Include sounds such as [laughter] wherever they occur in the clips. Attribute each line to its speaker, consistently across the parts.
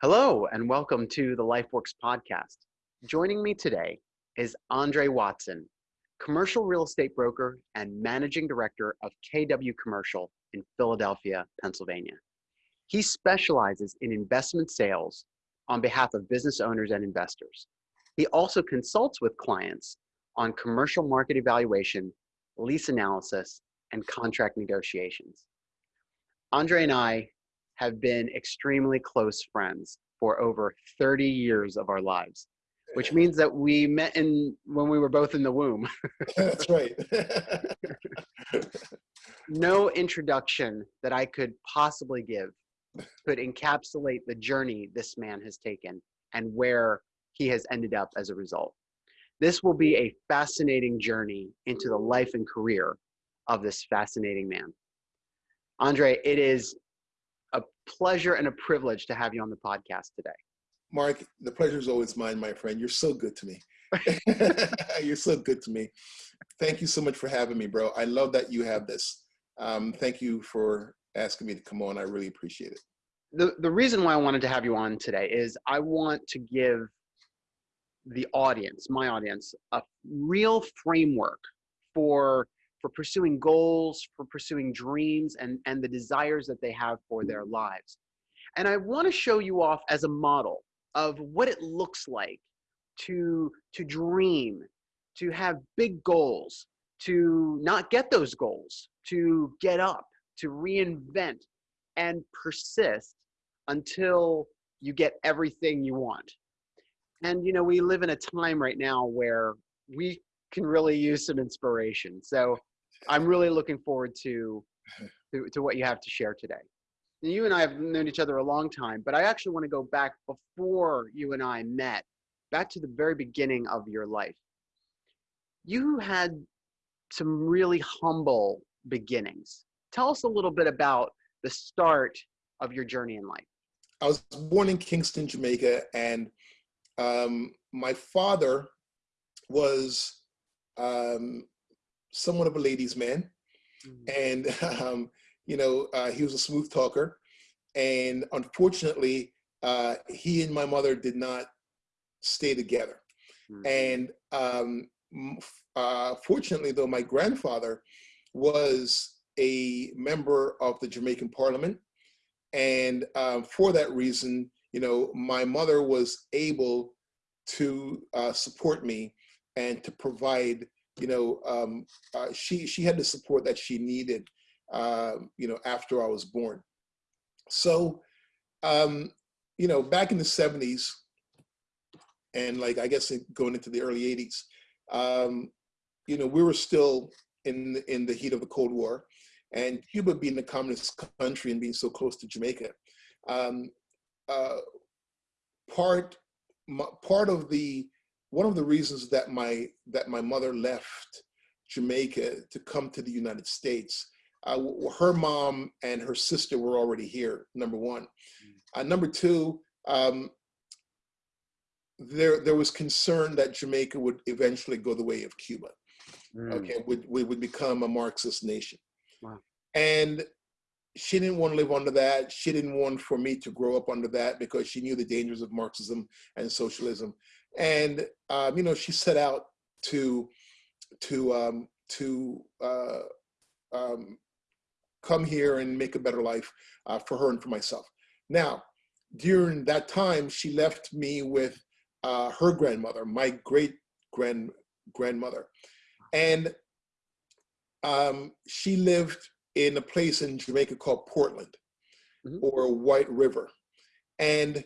Speaker 1: Hello, and welcome to the LifeWorks podcast. Joining me today is Andre Watson, commercial real estate broker and managing director of KW Commercial in Philadelphia, Pennsylvania. He specializes in investment sales on behalf of business owners and investors. He also consults with clients on commercial market evaluation, lease analysis, and contract negotiations. Andre and I have been extremely close friends for over 30 years of our lives, which means that we met in when we were both in the womb. [laughs]
Speaker 2: That's right.
Speaker 1: no introduction that I could possibly give could encapsulate the journey this man has taken and where he has ended up as a result. This will be a fascinating journey into the life and career of this fascinating man. Andre, it is pleasure and a privilege to have you on the podcast today.
Speaker 2: Mark, the pleasure is always mine, my friend. You're so good to me. [laughs] [laughs] You're so good to me. Thank you so much for having me, bro. I love that you have this. Um, thank you for asking me to come on. I really appreciate it.
Speaker 1: The, the reason why I wanted to have you on today is I want to give the audience, my audience, a real framework for for pursuing goals, for pursuing dreams and, and the desires that they have for their lives. And I want to show you off as a model of what it looks like to, to dream, to have big goals, to not get those goals, to get up, to reinvent and persist until you get everything you want. And you know, we live in a time right now where we can really use some inspiration. So I'm really looking forward to, to, to what you have to share today. You and I have known each other a long time, but I actually want to go back before you and I met, back to the very beginning of your life. You had some really humble beginnings. Tell us a little bit about the start of your journey in life.
Speaker 2: I was born in Kingston, Jamaica, and um, my father was um, somewhat of a ladies' man, mm-hmm. and [laughs] um, you know uh, he was a smooth talker, and unfortunately, uh, he and my mother did not stay together. Mm-hmm. And um, uh, fortunately, though, my grandfather was a member of the Jamaican Parliament, and um, for that reason, you know, my mother was able to uh, support me and to provide you know, um, uh, she she had the support that she needed, uh, you know, after I was born. So, um, you know, back in the '70s, and like I guess going into the early '80s, um, you know, we were still in in the heat of the Cold War, and Cuba being a communist country and being so close to Jamaica, um, uh, part part of the one of the reasons that my that my mother left Jamaica to come to the United States, uh, her mom and her sister were already here. Number one, uh, number two, um, there there was concern that Jamaica would eventually go the way of Cuba. Mm. Okay, would we would become a Marxist nation, wow. and she didn't want to live under that. She didn't want for me to grow up under that because she knew the dangers of Marxism and socialism. And um, you know, she set out to to um, to uh, um, come here and make a better life uh, for her and for myself. Now, during that time, she left me with uh, her grandmother, my great grand grandmother, and um, she lived in a place in Jamaica called Portland mm -hmm. or White River, and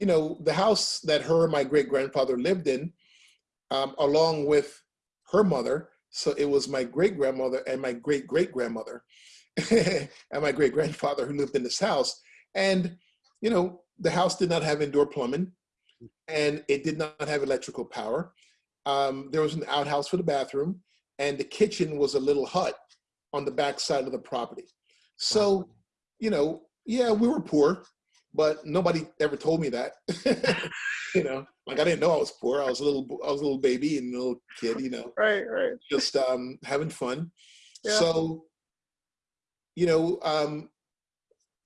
Speaker 2: you know, the house that her and my great grandfather lived in, um, along with her mother. So it was my great grandmother and my great great grandmother [laughs] and my great grandfather who lived in this house. And, you know, the house did not have indoor plumbing and it did not have electrical power. Um, there was an outhouse for the bathroom and the kitchen was a little hut on the back side of the property. So, you know, yeah, we were poor, but nobody ever told me that. [laughs] you know, like I didn't know I was poor. I was a little, I was a little baby and a little kid. You know,
Speaker 1: right, right.
Speaker 2: Just um, having fun. Yeah. So, you know, um,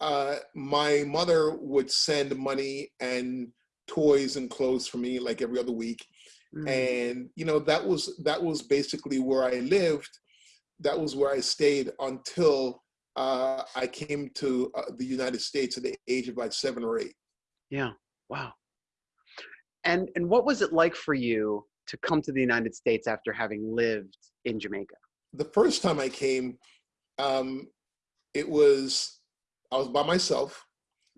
Speaker 2: uh, my mother would send money and toys and clothes for me like every other week. Mm. And, you know, that was, that was basically where I lived. That was where I stayed until uh, I came to uh, the United States at the age of like seven or eight.
Speaker 1: Yeah. Wow. And, and what was it like for you to come to the United States after having lived in Jamaica?
Speaker 2: The first time I came, um, it was, I was by myself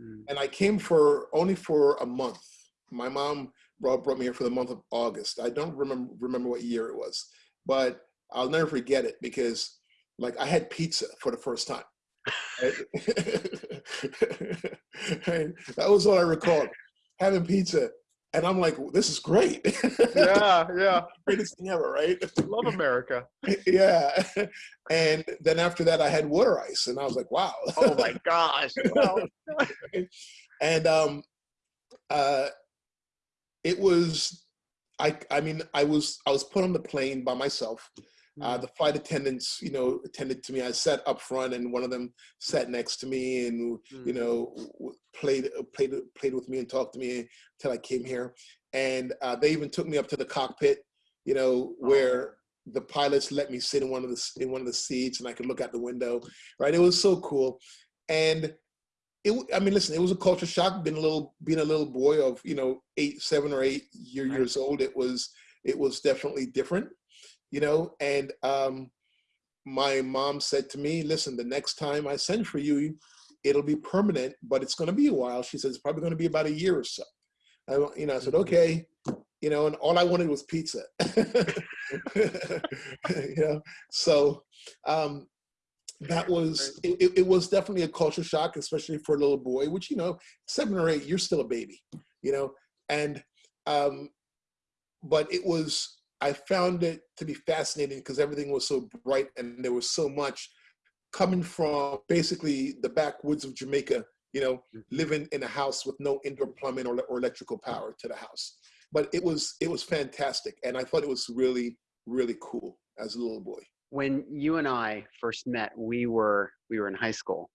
Speaker 2: mm. and I came for only for a month. My mom brought, brought me here for the month of August. I don't remember, remember what year it was, but I'll never forget it because like I had pizza for the first time. [laughs] that was all I recalled, having pizza. And I'm like, this is great. [laughs]
Speaker 1: Yeah, yeah.
Speaker 2: Greatest thing ever, right?
Speaker 1: Love America. [laughs]
Speaker 2: yeah. And then after that, I had water ice, and I was like, wow.
Speaker 1: Oh my gosh.
Speaker 2: and um, uh, it was, I, I mean, I was, I was put on the plane by myself. Uh, the flight attendants, you know, attended to me. I sat up front, and one of them sat next to me, and you mm. know, played played played with me and talked to me until I came here. And uh, they even took me up to the cockpit, you know, where oh. the pilots let me sit in one of the in one of the seats, and I could look out the window. Right, it was so cool, and it. I mean, listen, it was a culture shock. Being a little being a little boy of you know eight, seven or eight year, years old, it was it was definitely different you know, and um, my mom said to me, listen, the next time I send for you, it'll be permanent, but it's going to be a while. She says, it's probably going to be about a year or so. I, you know, I said, mm-hmm. okay, you know, and all I wanted was pizza. [laughs] you know, so um, that was, it, it was definitely a culture shock, especially for a little boy, which, you know, seven or eight, you're still a baby, you know, and, um, but it was, I found it to be fascinating because everything was so bright and there was so much coming from basically the backwoods of Jamaica, you know, mm. living in a house with no indoor plumbing or, or electrical power to the house. But it was it was fantastic, and I thought it was really really cool as a little boy.
Speaker 1: When you and I first met, we were we were in high school.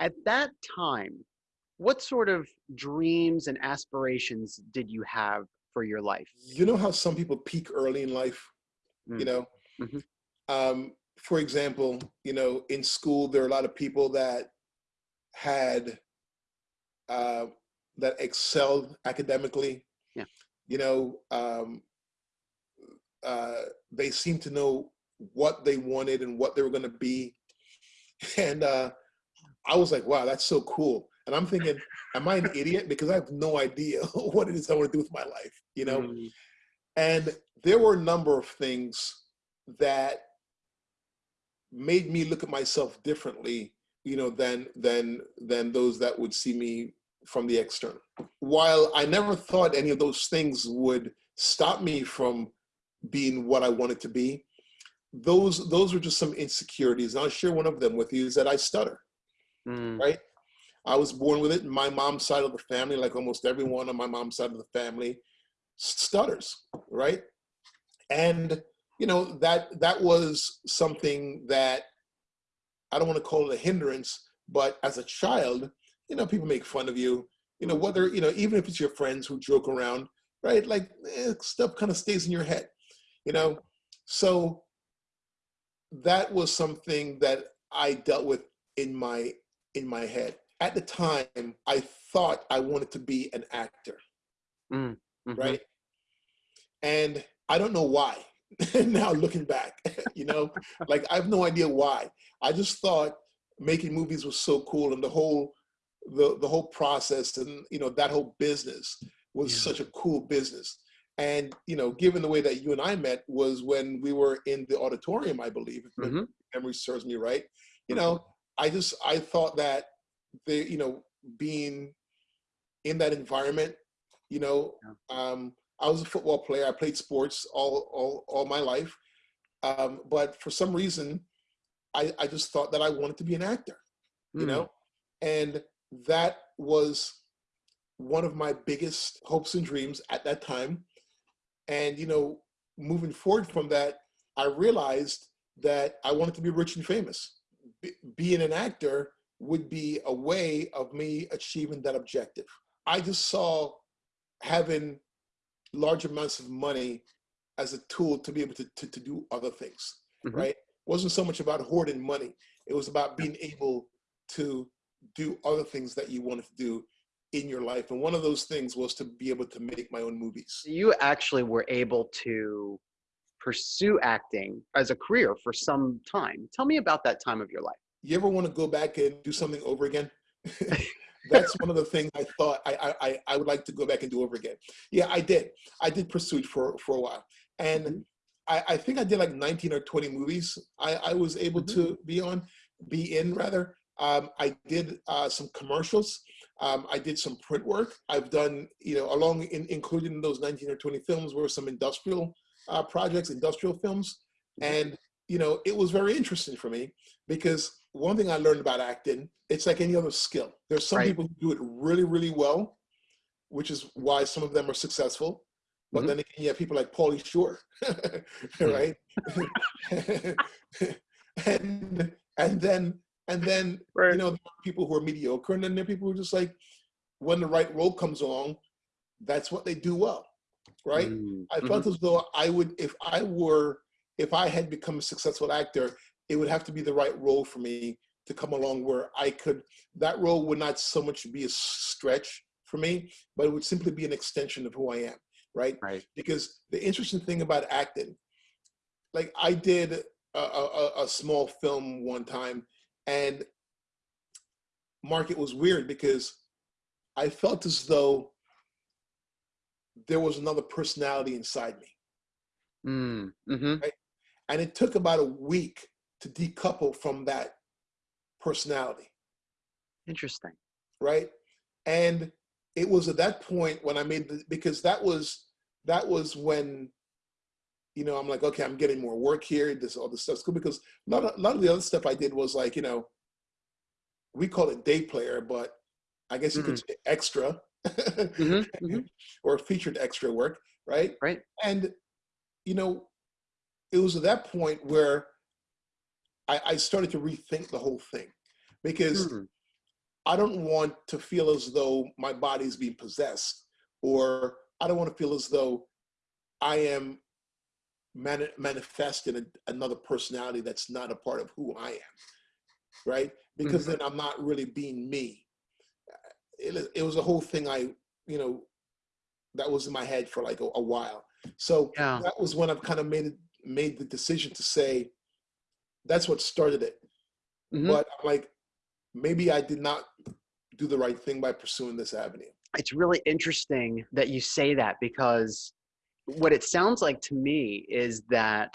Speaker 1: At that time, what sort of dreams and aspirations did you have for your life?
Speaker 2: You know how some people peak early in life, mm. you know? Mm -hmm. um, for example, you know, in school, there are a lot of people that had, uh, that excelled academically.
Speaker 1: Yeah.
Speaker 2: You know, um, uh, they seem to know what they wanted and what they were going to be. [laughs] And uh, I was like, wow, that's so cool. And I'm thinking, am I an idiot? Because I have no idea [laughs] what it is I want to do with my life, you know? Mm. And there were a number of things that made me look at myself differently, you know, than than than those that would see me from the external. While I never thought any of those things would stop me from being what I wanted to be, those those were just some insecurities. And I'll share one of them with you is that I stutter, mm. right? I was born with it. My mom's side of the family, like almost everyone on my mom's side of the family, stutters, right? And you know that that was something that I don't want to call it a hindrance, but as a child, you know, people make fun of you. You know, whether you know, even if it's your friends who joke around, right? Like eh, stuff kind of stays in your head, you know. So that was something that I dealt with in my in my head at the time, I thought I wanted to be an actor, mm, mm-hmm. right? And I don't know why. [laughs] now looking back, [laughs] you know, like I have no idea why. I just thought making movies was so cool, and the whole the the whole process and you know that whole business was yeah. such a cool business. And you know, given the way that you and I met was when we were in the auditorium, I believe, if mm-hmm. memory serves me right. You know, mm-hmm. I just I thought that the you know being in that environment you know yeah. um, i was a football player. I played sports all all, all my life. Um, but for some reason I, I just thought that i wanted to be an actor you hmm. know? And that was one of my biggest hopes and dreams at that time. And you know moving forward from that i realized that i wanted to be rich and famous. Be, being an actor would be a way of me achieving that objective. I just saw having large amounts of money as a tool to be able to, to, to do other things, mm-hmm. right? It wasn't so much about hoarding money. It was about being able to do other things that you wanted to do in your life. And one of those things was to be able to make my own movies.
Speaker 1: You actually were able to pursue acting as a career for some time. Tell me about that time of your life.
Speaker 2: You ever want to go back and do something over again? [laughs] That's one of the things I thought I, I, I would like to go back and do over again. Yeah, I did. I did pursue it for, for a while. And mm-hmm. I, I think I did like 19 or 20 movies I, I was able mm-hmm. to be on, be in rather. Um, I did uh, some commercials. Um, I did some print work. I've done, you know, along in, including those 19 or 20 films were some industrial uh, projects, industrial films. And, you know, it was very interesting for me because one thing I learned about acting, it's like any other skill. There's some right. people who do it really, really well, which is why some of them are successful. But mm-hmm. then again, you have people like Pauly Shore, [laughs] right? [laughs] and and then and then right. you know people who are mediocre, and then there are people who are just like, when the right role comes along, that's what they do well, right? Mm-hmm. I felt mm-hmm. as though I would, if I were, if I had become a successful actor, it would have to be the right role for me to come along where I could. That role would not so much be a stretch for me, but it would simply be an extension of who I am, right?
Speaker 1: Right.
Speaker 2: Because the interesting thing about acting, like I did a, a, a small film one time and Mark, it was weird because I felt as though there was another personality inside me.
Speaker 1: Mm, mm-hmm.
Speaker 2: right? And it took about a week to decouple from that personality.
Speaker 1: Interesting.
Speaker 2: Right. And it was at that point when I made the, because that was, that was when you know, I'm like, okay, I'm getting more work here. This all this stuff's cool because a lot of, a lot of the other stuff I did was like, you know, we call it day player, but I guess you mm-hmm. could say extra mm-hmm. Mm-hmm. [laughs] or featured extra work, right?
Speaker 1: Right.
Speaker 2: And you know, it was at that point where I, I started to rethink the whole thing because mm. I don't want to feel as though my body's being possessed, or I don't want to feel as though I am mani- manifest in a, another personality that's not a part of who I am, right? Because mm-hmm. then I'm not really being me. It, it was a whole thing I, you know, that was in my head for like a, a while. So yeah. that was when I've kind of made it, made the decision to say, that's what started it. Mm-hmm. But I'm like, maybe I did not do the right thing by pursuing this avenue.
Speaker 1: It's really interesting that you say that because what it sounds like to me is that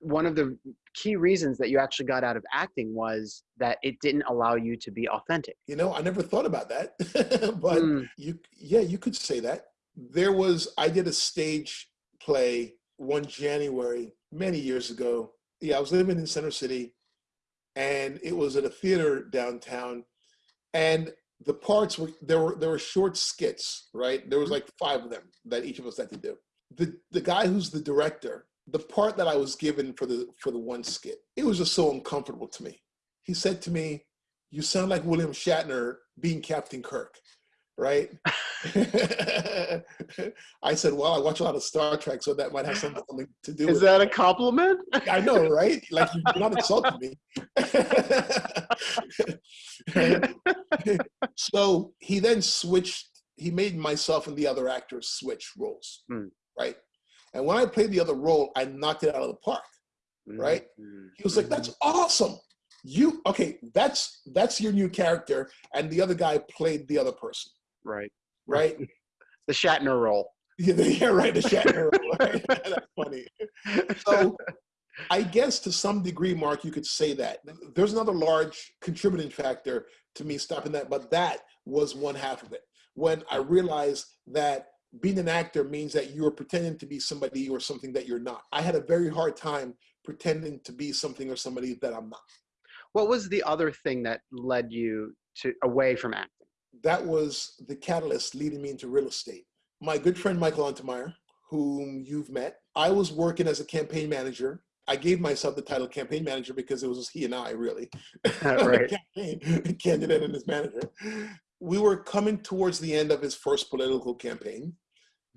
Speaker 1: one of the key reasons that you actually got out of acting was that it didn't allow you to be authentic.
Speaker 2: You know, I never thought about that, [laughs] but mm. you, yeah, you could say that. There was, I did a stage play one January many years ago. Yeah, I was living in Center City and it was at a theater downtown. And the parts were there were there were short skits, right? There was mm-hmm. like five of them that each of us had to do. The the guy who's the director, the part that I was given for the for the one skit, it was just so uncomfortable to me. He said to me, "You sound like William Shatner being Captain Kirk." Right? [laughs] [laughs] I said, "Well, I watch a lot of Star Trek, so that might have something [laughs] to do."
Speaker 1: Is that a compliment?
Speaker 2: I know, right? Like you're not insulting me. so he then switched. He made myself and the other actors switch roles, mm. right? And when I played the other role, I knocked it out of the park, mm. right? Mm. He was like, "That's awesome." You okay? That's that's your new character, and the other guy played the other person.
Speaker 1: Right.
Speaker 2: Right. [laughs]
Speaker 1: the Shatner role. [laughs]
Speaker 2: Yeah, yeah right. The Shatner role. [laughs] Right? That's funny. So I guess to some degree, Mark, you could say that. There's another large contributing factor to me stopping that, but that was one half of it. When I realized that being an actor means that you're pretending to be somebody or something that you're not. I had a very hard time pretending to be something or somebody that I'm not.
Speaker 1: What was the other thing that led you to away from acting?
Speaker 2: That was the catalyst leading me into real estate. My good friend Michael Untermeyer, whom you've met, I was working as a campaign manager I gave myself the title campaign manager because it was he and I really, [laughs]
Speaker 1: right. [laughs]
Speaker 2: campaign [laughs] candidate and his manager. We were coming towards the end of his first political campaign.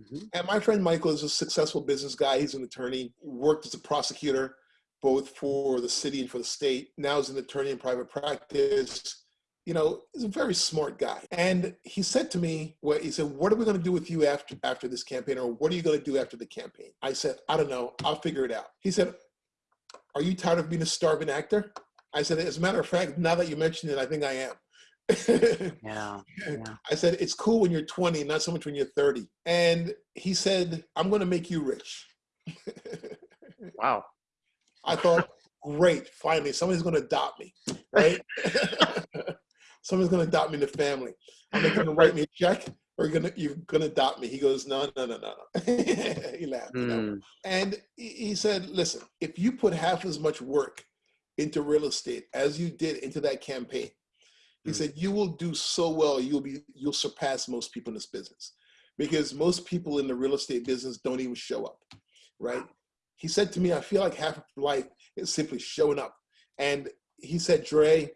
Speaker 2: Mm-hmm. And my friend Michael is a successful business guy. He's an attorney, worked as a prosecutor, both for the city and for the state. Now he's an attorney in private practice. You know, he's a very smart guy. And he said to me, well, he said, what are we going to do with you after, after this campaign? Or what are you going to do after the campaign? I said, I don't know. I'll figure it out. He said, are you tired of being a starving actor? I said, as a matter of fact, now that you mention it, I think I am. [laughs]
Speaker 1: yeah, yeah.
Speaker 2: I said, it's cool when you're 20, not so much when you're 30. And he said, I'm going to make you rich. [laughs]
Speaker 1: wow.
Speaker 2: I thought, great, finally, somebody's going to adopt me, right? [laughs] somebody's going to adopt me in the family. I'm going to write me a check or gonna you're gonna adopt me. He goes, no, no, no, no, no. [laughs] he laughed. Mm. You know? And he said, listen, if you put half as much work into real estate as you did into that campaign, he mm. said, you will do so well, you'll be you'll surpass most people in this business. Because most people in the real estate business don't even show up. Right. He said to me, I feel like half of life is simply showing up. And he said, Dre,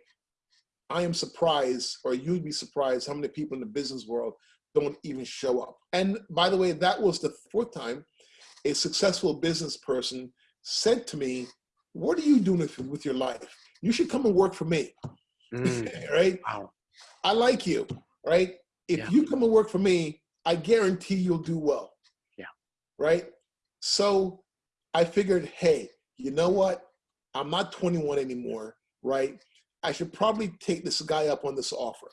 Speaker 2: I am surprised, or you'd be surprised how many people in the business world don't even show up. And by the way, that was the fourth time a successful business person said to me, what are you doing with your life? You should come and work for me, mm. [laughs] right? Wow. I like you, right? If yeah. you come and work for me, I guarantee you'll do well.
Speaker 1: Yeah.
Speaker 2: Right? So I figured, hey, you know what? I'm not 21 anymore, right? I should probably take this guy up on this offer.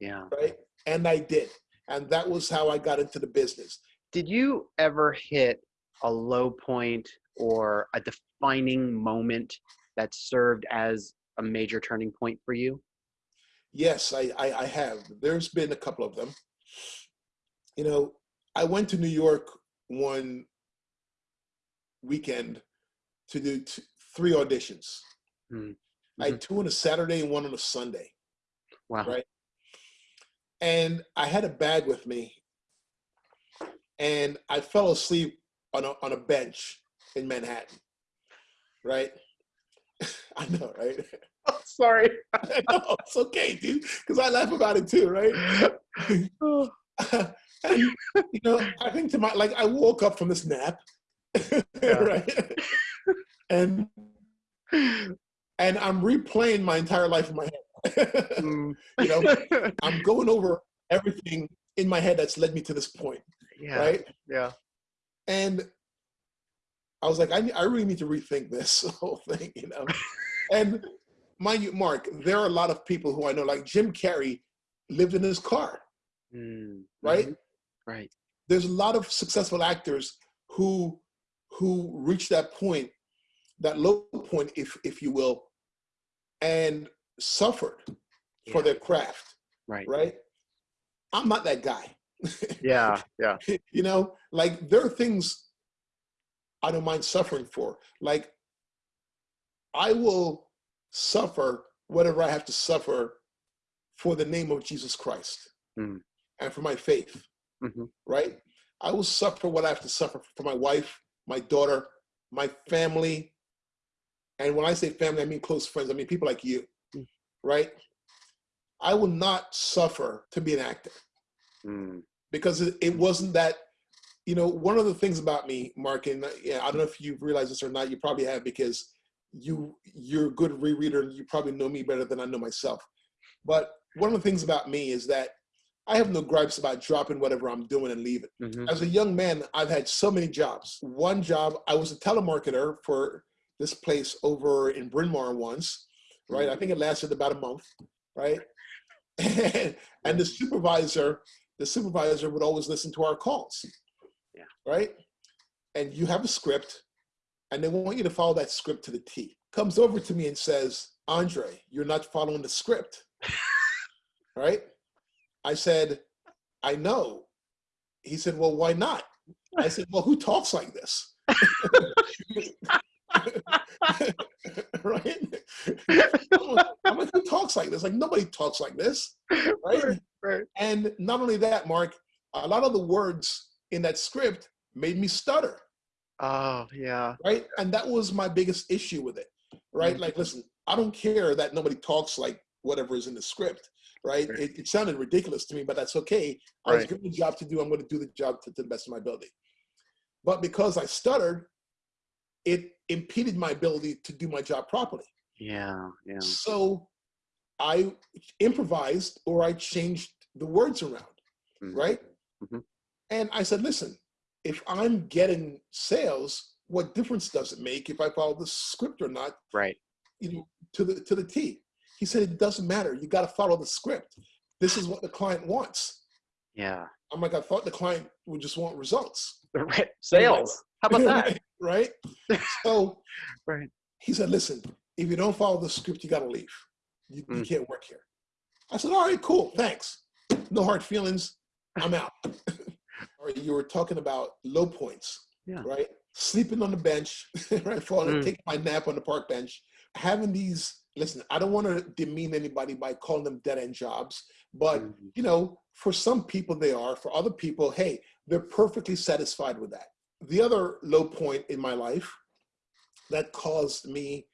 Speaker 1: Yeah.
Speaker 2: Right? And I did. And that was how I got into the business.
Speaker 1: Did you ever hit a low point or a defining moment that served as a major turning point for you?
Speaker 2: Yes, I, I, I have. There's been a couple of them. You know, I went to New York one weekend to do three auditions. Hmm. Mm-hmm. I had two on a Saturday and one on a Sunday.
Speaker 1: Wow.
Speaker 2: Right and I had a bag with me, and I fell asleep on a on a bench in Manhattan. Right? [laughs] I know, right? [laughs]
Speaker 1: Oh, sorry. [laughs]
Speaker 2: no, it's okay, dude, because I laugh about it too, right? and, you know, I think to my like I woke up from this nap, right? and and I'm replaying my entire life in my head [laughs] mm. you know, [laughs] I'm going over everything in my head that's led me to this point.
Speaker 1: Yeah.
Speaker 2: Right.
Speaker 1: Yeah.
Speaker 2: And I was like, I, I really need to rethink this [laughs] whole thing, you know. and mind you, Mark, there are a lot of people who I know, like Jim Carrey, lived in his car. Mm. Right.
Speaker 1: Right.
Speaker 2: There's a lot of successful actors who who reach that point, that low point, if if you will, and suffered yeah. for their craft.
Speaker 1: Right.
Speaker 2: Right. I'm not that guy. [laughs]
Speaker 1: yeah. Yeah.
Speaker 2: you know, like there are things I don't mind suffering for. Like I will suffer whatever I have to suffer for the name of Jesus Christ mm. and for my faith. Mm-hmm. Right. I will suffer what I have to suffer for my wife, my daughter, my family. And when I say family, I mean close friends. I mean people like you right? I will not suffer to be an actor mm. because it, it, wasn't that, you know, one of the things about me, Mark, and yeah, I don't know if you've realized this or not, you probably have because you, you're a good rereader and you probably know me better than I know myself. But one of the things about me is that I have no gripes about dropping whatever I'm doing and leaving. Mm-hmm. As a young man, I've had so many jobs. One job, I was a telemarketer for this place over in Bryn Mawr once right? I mm-hmm. think it lasted about a month, right? [laughs] and, and the supervisor, the supervisor would always listen to our calls,
Speaker 1: yeah.
Speaker 2: right? And you have a script, and they want you to follow that script to the T. Comes over to me and says, Andre, you're not following the script, [laughs] right? I said, I know. He said, well, why not? I said, well, who talks like this? [laughs] [laughs] right? [laughs] I'm like, who talks like this? Like nobody talks like this, right? right? Right. And not only that, Mark, a lot of the words in that script made me stutter.
Speaker 1: Oh, yeah.
Speaker 2: Right. And that was my biggest issue with it. Right. Mm-hmm. Like, listen, I don't care that nobody talks like whatever is in the script. Right. right. It, it, sounded ridiculous to me, but that's okay. I was given a job to do. I'm going to do the job to, to the best of my ability. But because I stuttered, it impeded my ability to do my job properly.
Speaker 1: Yeah. Yeah.
Speaker 2: So I improvised or I changed the words around. Mm-hmm. Right. Mm-hmm. And I said, listen, if I'm getting sales, what difference does it make if I follow the script or not?
Speaker 1: Right.
Speaker 2: You know, to the to the T. He said it doesn't matter. You got to follow the script. This is what the client wants.
Speaker 1: Yeah.
Speaker 2: I'm like, I thought the client would just want results. [laughs]
Speaker 1: Right. Sales. How about that? [laughs]
Speaker 2: right. [laughs] So
Speaker 1: right.
Speaker 2: he said, listen, if you don't follow the script, you got to leave. You, mm. you can't work here. I said, all right, cool. Thanks. No hard feelings. I'm out. [laughs] you were talking about low points,
Speaker 1: yeah.
Speaker 2: right? Sleeping on the bench, [laughs] right? Falling, mm. taking my nap on the park bench, having these. Listen, I don't want to demean anybody by calling them dead end jobs, but mm. you know, for some people they are. For other people, hey, they're perfectly satisfied with that. The other low point in my life that caused me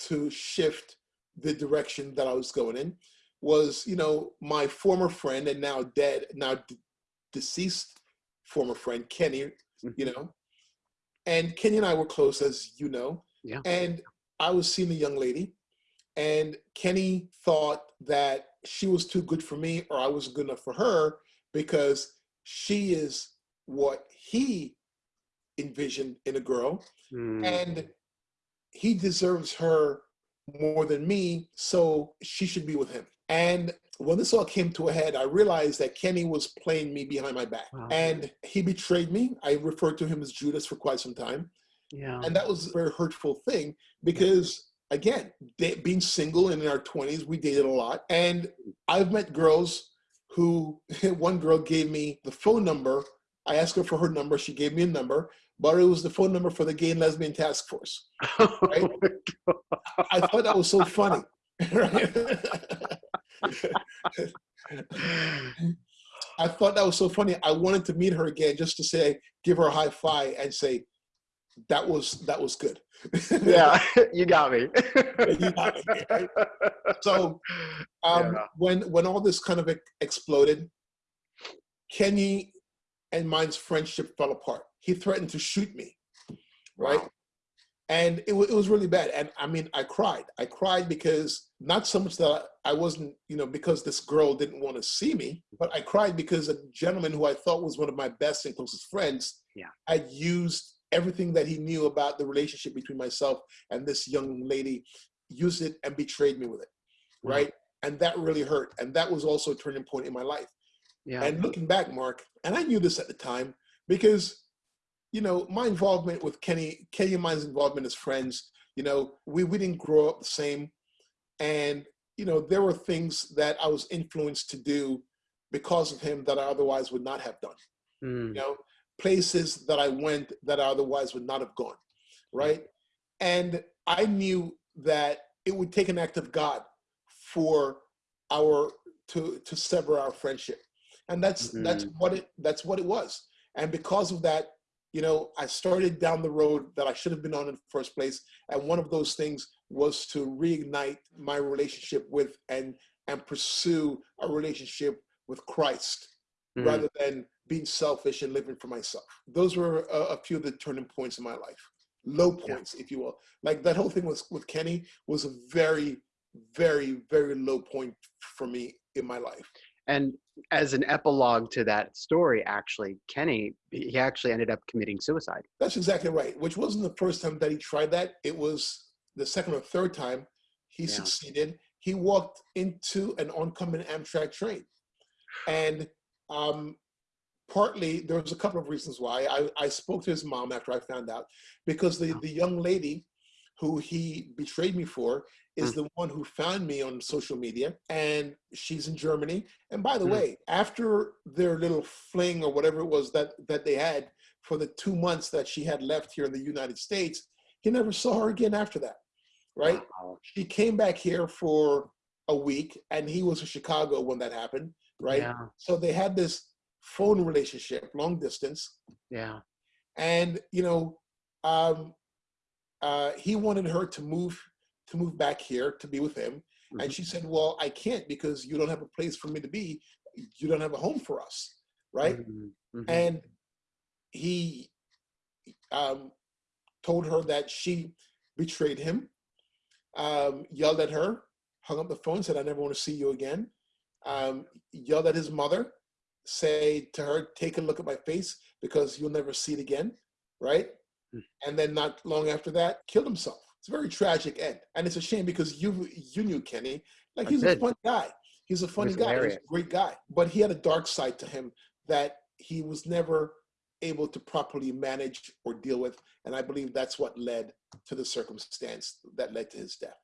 Speaker 2: to shift the direction that I was going in was, you know, my former friend and now dead, now deceased former friend Kenny, mm-hmm. you know, and Kenny and I were close, as you know.
Speaker 1: Yeah.
Speaker 2: And I was seeing a young lady, and Kenny thought that she was too good for me or I wasn't good enough for her because she is what he envisioned in a girl. Mm. And he deserves her more than me, so she should be with him. And when this all came to a head, I realized that Kenny was playing me behind my back. Wow. And he betrayed me. I referred to him as Judas for quite some time.
Speaker 1: Yeah.
Speaker 2: And that was a very hurtful thing because, again, being single and in our 20s, we dated a lot. And I've met girls who, [laughs] one girl gave me the phone number. I asked her for her number. She gave me a number, but it was the phone number for the Gay and Lesbian Task Force. Right? [laughs] Oh I thought that was so funny. [laughs] I thought that was so funny. I wanted to meet her again just to say, give her a high five and say, that was that was good.
Speaker 1: yeah, [laughs] you got me. you got
Speaker 2: me right? So um, yeah. when when all this kind of exploded, Kenny and mine's friendship fell apart. He threatened to shoot me, right? Wow and it, it was really bad. And i mean i cried. I cried because not so much that i wasn't you know because this girl didn't want to see me but i cried because a gentleman who i thought was one of my best and closest friends
Speaker 1: yeah.
Speaker 2: had used everything that he knew about the relationship between myself and this young lady used it and betrayed me with it right? Mm-hmm. and that really hurt. And that was also a turning point in my life
Speaker 1: yeah
Speaker 2: and looking back mark and i knew this at the time because you know, my involvement with Kenny, Kenny and mine's involvement as friends, you know, we, we didn't grow up the same. And, you know, there were things that I was influenced to do because of him that I otherwise would not have done. Mm. You know, places that I went that I otherwise would not have gone. Right. And I knew that it would take an act of God for our to to sever our friendship. And that's mm-hmm. that's what it that's what it was. And because of that, you know, I started down the road that I should have been on in the first place. And one of those things was to reignite my relationship with and and pursue a relationship with Christ mm. rather than being selfish and living for myself. Those were a, a few of the turning points in my life, low points, yeah. if you will. Like that whole thing was with Kenny was a very, very, very low point for me in my life.
Speaker 1: And as an epilogue to that story, actually, Kenny, he actually ended up committing suicide.
Speaker 2: That's exactly right, which wasn't the first time that he tried that. It was the second or third time he yeah. succeeded. He walked into an oncoming Amtrak train. And um, partly, there was a couple of reasons why. I, I spoke to his mom after I found out, because the, the young lady who he betrayed me for is mm. the one who found me on social media and she's in Germany. And by the mm. way, after their little fling or whatever it was that that they had for the two months that she had left here in the United States, he never saw her again after that. Right? Wow. She came back here for a week and he was in Chicago when that happened, right?
Speaker 1: Yeah.
Speaker 2: So they had this phone relationship, long distance.
Speaker 1: Yeah.
Speaker 2: And you know, um, uh, he wanted her to move to move back here to be with him, mm-hmm. and she said, "Well, I can't because you don't have a place for me to be. You don't have a home for us, right?" Mm-hmm. mm-hmm. And he um, told her that she betrayed him, um, yelled at her, hung up the phone, said, "I never want to see you again." Um, yelled at his mother, say to her, "Take a look at my face because you'll never see it again," right? Mm. And then not long after that, killed himself. It's a very tragic end, and it's a shame because you you knew Kenny, like he's a fun guy. He's a funny guy. Hilarious. He's a great guy, but he had a dark side to him that he was never able to properly manage or deal with. And I believe that's what led to the circumstance that led to his death.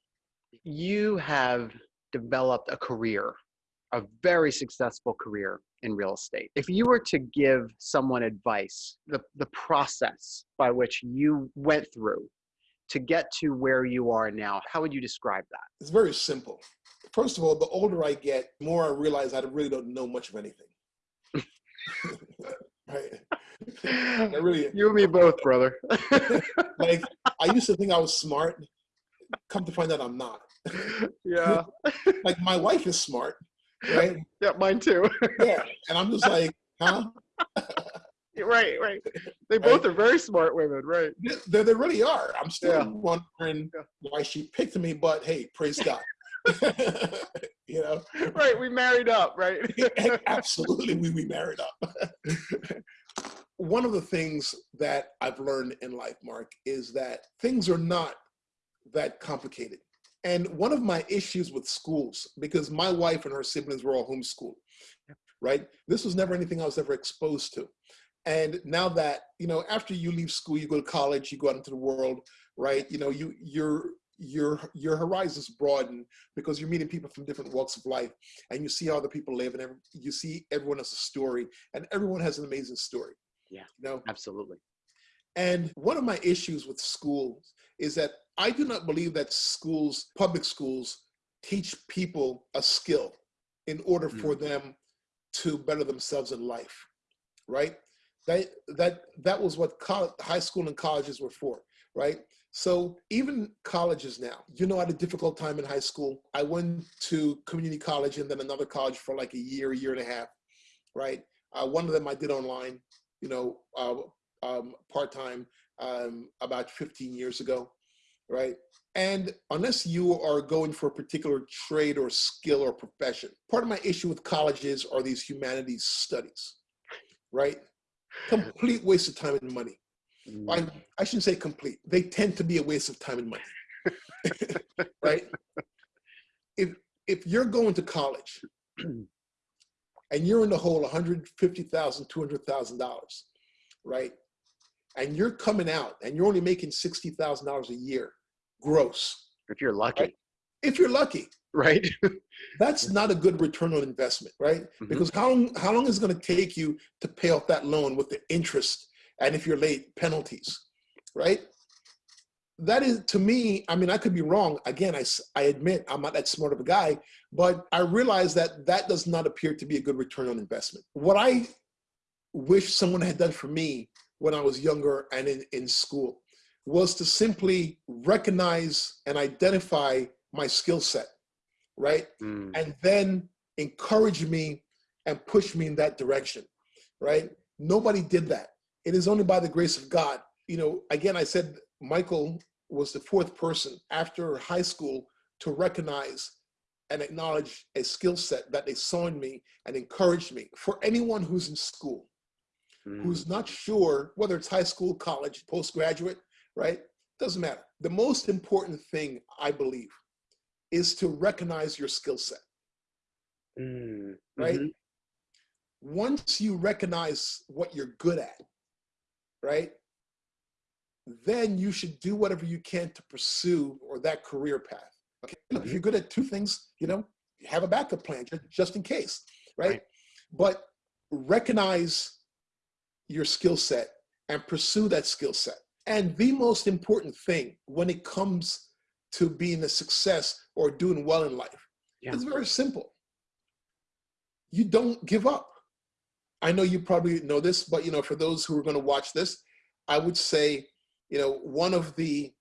Speaker 1: You have developed a career, a very successful career in real estate. If you were to give someone advice, the, the process by which you went through to get to where you are now, how would you describe that?
Speaker 2: It's very simple. First of all, the older I get, more I realize I really don't know much of anything. [laughs]
Speaker 1: right? I really, you and me both, brother. [laughs]
Speaker 2: like I used to think I was smart. Come to find out, I'm not.
Speaker 1: Yeah. [laughs]
Speaker 2: like my wife is smart, right?
Speaker 1: Yeah, mine too.
Speaker 2: yeah, and I'm just like, huh? [laughs]
Speaker 1: right, right. They both right? are very smart women, right?
Speaker 2: They, they really are. I'm still yeah. wondering yeah. why she picked me, but hey, praise God. [laughs] you know
Speaker 1: right we married up right [laughs]
Speaker 2: absolutely we, we married up one of the things that I've learned in life, Mark, is that things are not that complicated. And one of my issues with schools, because my wife and her siblings were all homeschooled, right? This was never anything I was ever exposed to. And now that, you know, after you leave school, you go to college, you go out into the world, right? You know, you, your, your, your horizons broaden because you're meeting people from different walks of life and you see how other people live and every, you see everyone has a story and everyone has an amazing story.
Speaker 1: Yeah. No, absolutely.
Speaker 2: And one of my issues with schools is that I do not believe that schools, public schools, teach people a skill in order for mm. them to better themselves in life, right? That that that was what college, high school and colleges were for, right? So even colleges now, you know, I had a difficult time in high school. I went to community college and then another college for like a year, a year and a half, right? Uh, one of them I did online you know, uh, um, part-time um, about 15 years ago, right? And unless you are going for a particular trade or skill or profession, part of my issue with colleges are these humanities studies, right? Complete waste of time and money. Mm. I, I shouldn't say complete. They tend to be a waste of time and money, [laughs] right? If, if you're going to college [clears throat] and you're in the hole $150,000, $200,000, right? And you're coming out and you're only making $60,000 a year gross.
Speaker 1: If you're lucky.
Speaker 2: Right? If you're lucky.
Speaker 1: Right. [laughs]
Speaker 2: That's not a good return on investment, right? Mm -hmm. Because how long, how long is it going to take you to pay off that loan with the interest and if you're late, penalties, right? that is to me i mean i could be wrong again i, I admit i'm not that smart of a guy but i realize that that does not appear to be a good return on investment what i wish someone had done for me when i was younger and in, in school was to simply recognize and identify my skill set right mm. and then encourage me and push me in that direction right nobody did that it is only by the grace of god you know again i said Michael was the fourth person after high school to recognize and acknowledge a skill set that they saw in me and encouraged me. For anyone who's in school, mm. who's not sure whether it's high school, college, postgraduate, right? Doesn't matter. The most important thing, I believe, is to recognize your skill set. Mm. Right? Mm -hmm. Once you recognize what you're good at, right? then you should do whatever you can to pursue or that career path. Okay, if you're good at two things, you know, have a backup plan just in case, right? right. But recognize your skill set and pursue that skill set. And the most important thing when it comes to being a success or doing well in life yeah. is very simple. You don't give up. I know you probably know this, but you know, for those who are going to watch this, I would say you know, one of the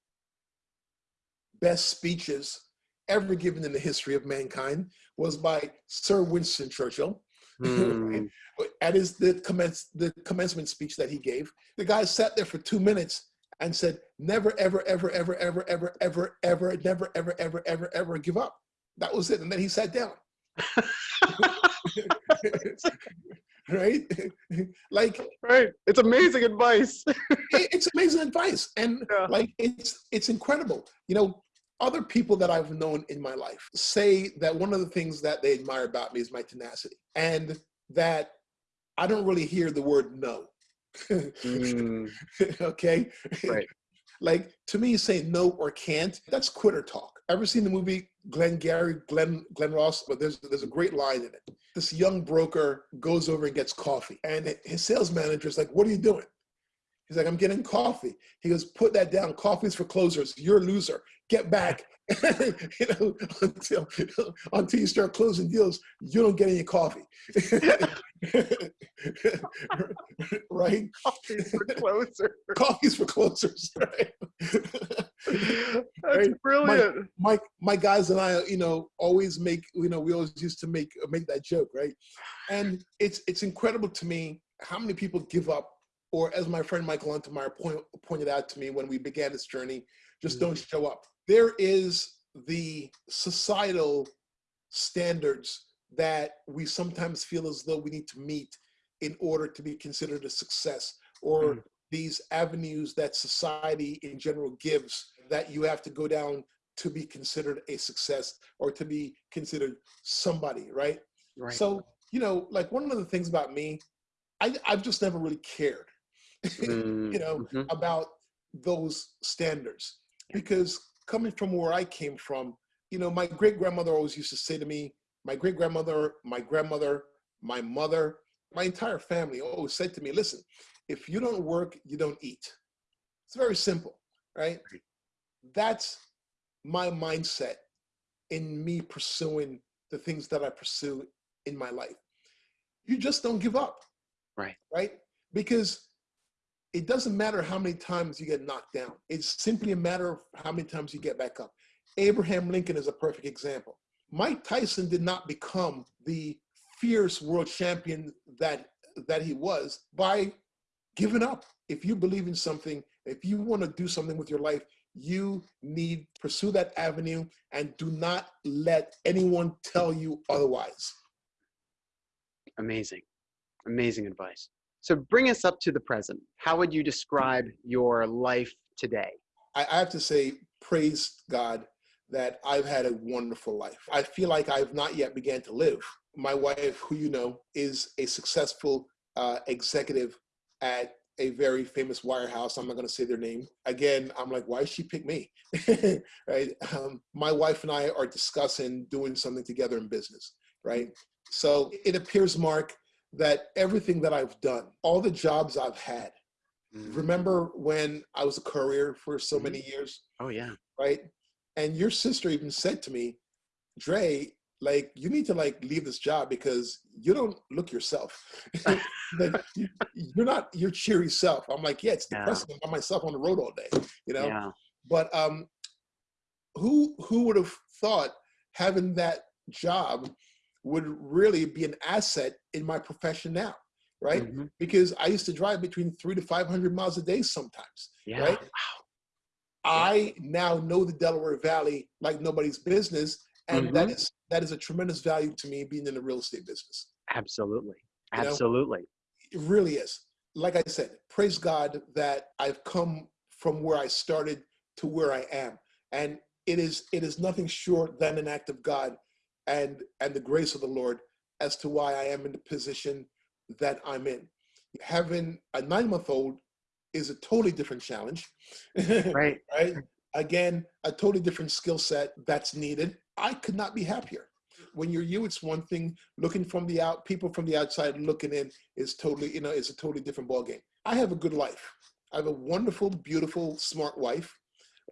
Speaker 2: best speeches ever given in the history of mankind was by Sir Winston Churchill. [laughs] Mm. At his the commence the commencement speech that he gave, the guy sat there for two minutes and said, "Never, ever, ever, ever, ever, ever, ever, ever, never, ever, ever, ever, ever give up." That was it, and then he sat down. [laughs] right? [laughs] like
Speaker 1: right. It's amazing advice. [laughs]
Speaker 2: it's amazing advice, and yeah. like it's it's incredible. You know, other people that I've known in my life say that one of the things that they admire about me is my tenacity, and that I don't really hear the word no. Mm. [laughs] okay.
Speaker 1: Right.
Speaker 2: Like to me, saying no or can't, that's quitter talk. Ever seen the movie Glengarry, Glenn Glen Ross? But there's there's a great line in it. This young broker goes over and gets coffee, and his sales manager is like, "What are you doing?" He's like, "I'm getting coffee." He goes, "Put that down. Coffee's for closers. You're a loser. Get back." [laughs] you know, until [laughs] until you start closing deals, you don't get any coffee. [laughs] right?
Speaker 1: Coffee's for closers.
Speaker 2: Coffee's for closers, right?
Speaker 1: That's right? brilliant.
Speaker 2: My, my, my guys and I, you know, always make, you know, we always used to make make that joke, right? And it's it's incredible to me how many people give up, or as my friend Michael Untermeyer point, pointed out to me when we began this journey, just mm-hmm. don't show up. There is the societal standards that we sometimes feel as though we need to meet in order to be considered a success or mm. these avenues that society in general gives that you have to go down to be considered a success or to be considered somebody right, right. so you know like one of the things about me I, i've just never really cared [laughs] mm. you know mm-hmm. about those standards because coming from where i came from you know my great grandmother always used to say to me my great grandmother, my grandmother, my mother, my entire family always said to me, listen, if you don't work, you don't eat. It's very simple, right? That's my mindset in me pursuing the things that I pursue in my life. You just don't give up.
Speaker 1: Right.
Speaker 2: Right? Because it doesn't matter how many times you get knocked down. It's simply a matter of how many times you get back up. Abraham Lincoln is a perfect example. Mike Tyson did not become the fierce world champion that that he was by giving up. If you believe in something, if you want to do something with your life, you need pursue that avenue and do not let anyone tell you otherwise.
Speaker 1: Amazing. Amazing advice. So bring us up to the present. How would you describe your life today?
Speaker 2: I have to say, praise God that I've had a wonderful life. I feel like I've not yet began to live. My wife, who you know, is a successful uh, executive at a very famous wirehouse. I'm not going to say their name. Again, I'm like, why did she pick me? [laughs] right? Um, my wife and I are discussing doing something together in business. Right? So it appears, Mark, that everything that I've done, all the jobs I've had. Mm. Remember when I was a courier for so mm. many years?
Speaker 1: Oh yeah.
Speaker 2: Right and your sister even said to me, Dre, like you need to like leave this job because you don't look yourself. [laughs] [laughs] like, you, are not your cheery self. I'm like, yeah, it's depressing. Yeah. I'm by myself on the road all day, you know.
Speaker 1: Yeah.
Speaker 2: But um, who who would have thought having that job would really be an asset in my profession now, right? Mm-hmm. Because I used to drive between three to five hundred miles a day sometimes,
Speaker 1: yeah.
Speaker 2: right? Wow. I now know the Delaware Valley like nobody's business, and mm-hmm. that is that is a tremendous value to me being in the real estate business.
Speaker 1: Absolutely, absolutely.
Speaker 2: You know, it really is. Like I said, praise God that I've come from where I started to where I am, and it is it is nothing short than an act of God and and the grace of the Lord as to why I am in the position that I'm in. Having a nine month old is a totally different challenge. [laughs]
Speaker 1: Right.
Speaker 2: right. Again, a totally different skill set that's needed. I could not be happier. When you're you, it's one thing. Looking from the out, people from the outside looking in is totally, you know, it's a totally different ballgame. I have a good life. I have a wonderful, beautiful, smart wife.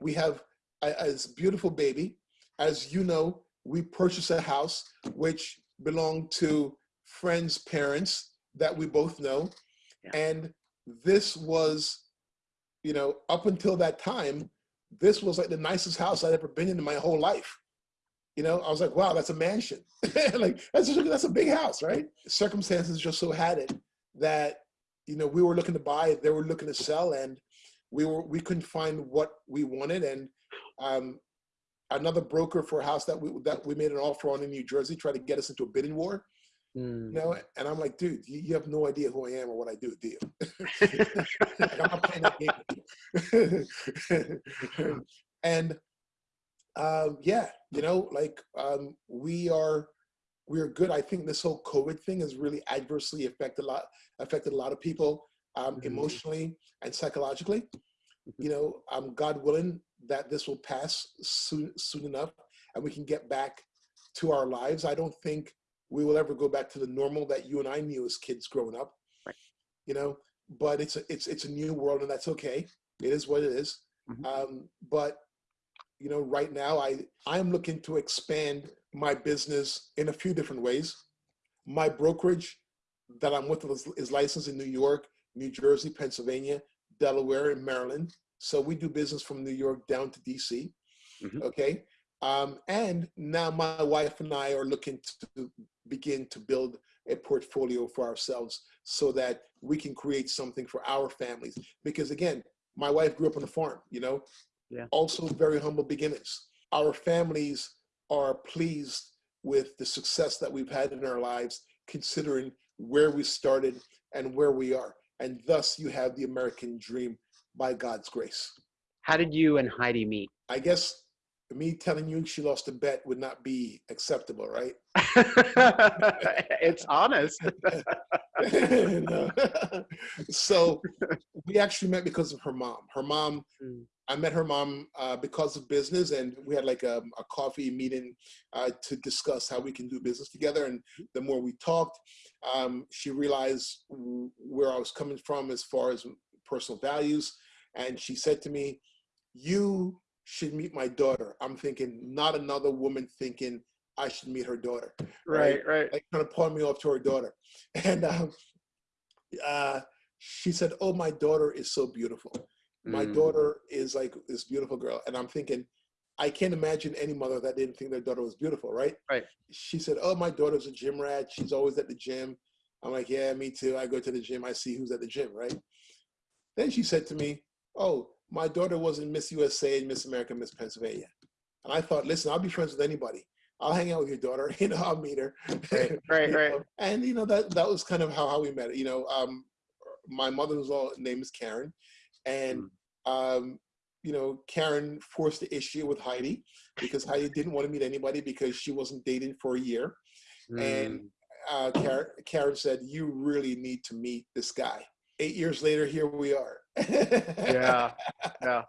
Speaker 2: We have a, a beautiful baby. As you know, we purchased a house which belonged to friends' parents that we both know. Yeah. And this was you know, up until that time, this was like the nicest house I'd ever been in in my whole life. You know, I was like, wow, that's a mansion. [laughs] like that's a, that's a big house, right? Circumstances just so had it that you know we were looking to buy, they were looking to sell, and we were we couldn't find what we wanted, and um, another broker for a house that we that we made an offer on in New Jersey tried to get us into a bidding war. Mm. You know, and I'm like, dude, you, you, have no idea who I am or what I do, do you? [laughs] like, I'm not playing that game. [laughs] and um, yeah, you know, like um, we are we are good. I think this whole COVID thing has really adversely affected a lot affected a lot of people um, mm-hmm. emotionally and psychologically. Mm-hmm. You know, um, God willing that this will pass soon soon enough, and we can get back to our lives. I don't think we will ever go back to the normal that you and I knew as kids growing up. Right. You know, but it's a it's it's a new world, and that's okay. It is what it is. Mm-hmm. Um, but you know, right now I I'm looking to expand my business in a few different ways. My brokerage that I'm with is, is licensed in New York, New Jersey, Pennsylvania, Delaware, and Maryland. So we do business from New York down to DC. Mm-hmm. Okay. Um, and now my wife and I are looking to begin to build a portfolio for ourselves so that we can create something for our families. Because again, my wife grew up on a farm, you know, yeah. also very humble beginnings. Our families are pleased with the success that we've had in our lives, considering where we started and where we are. And thus you have the American dream by God's grace.
Speaker 1: How did you and Heidi meet?
Speaker 2: I guess me telling you she lost a bet would not be acceptable, right? [laughs] [laughs]
Speaker 1: it's honest. [laughs]
Speaker 2: so we actually met because of her mom. Her mom, mm. I met her mom uh, because of business, and we had like a, a coffee meeting uh, to discuss how we can do business together. And the more we talked, um, she realized where I was coming from as far as personal values. And she said to me, You should meet my daughter. I'm thinking, not another woman thinking I should meet her daughter.
Speaker 1: Right, right. right.
Speaker 2: Like trying to point me off to her daughter. [laughs] And um, uh, she said, Oh, my daughter is so beautiful. My mm. daughter is like this beautiful girl. And I'm thinking, I can't imagine any mother that didn't think their daughter was beautiful, right?
Speaker 1: Right.
Speaker 2: She said, Oh, my daughter's a gym rat. She's always at the gym. I'm like, Yeah, me too. I go to the gym. I see who's at the gym, right? Then she said to me, Oh, my daughter was in Miss USA and Miss America, Miss Pennsylvania. And I thought, listen, I'll be friends with anybody. I'll hang out with your daughter, [laughs] you know, I'll meet her.
Speaker 1: Right, [laughs] right, right.
Speaker 2: And you know, that that was kind of how, how we met. You know, um, my mother-in-law name is Karen. And mm. um, you know, Karen forced the issue with Heidi because Heidi didn't want to meet anybody because she wasn't dating for a year. Mm. And uh, Karen, Karen said, you really need to meet this guy. Eight years later, here we are
Speaker 1: yeah, [laughs] yeah.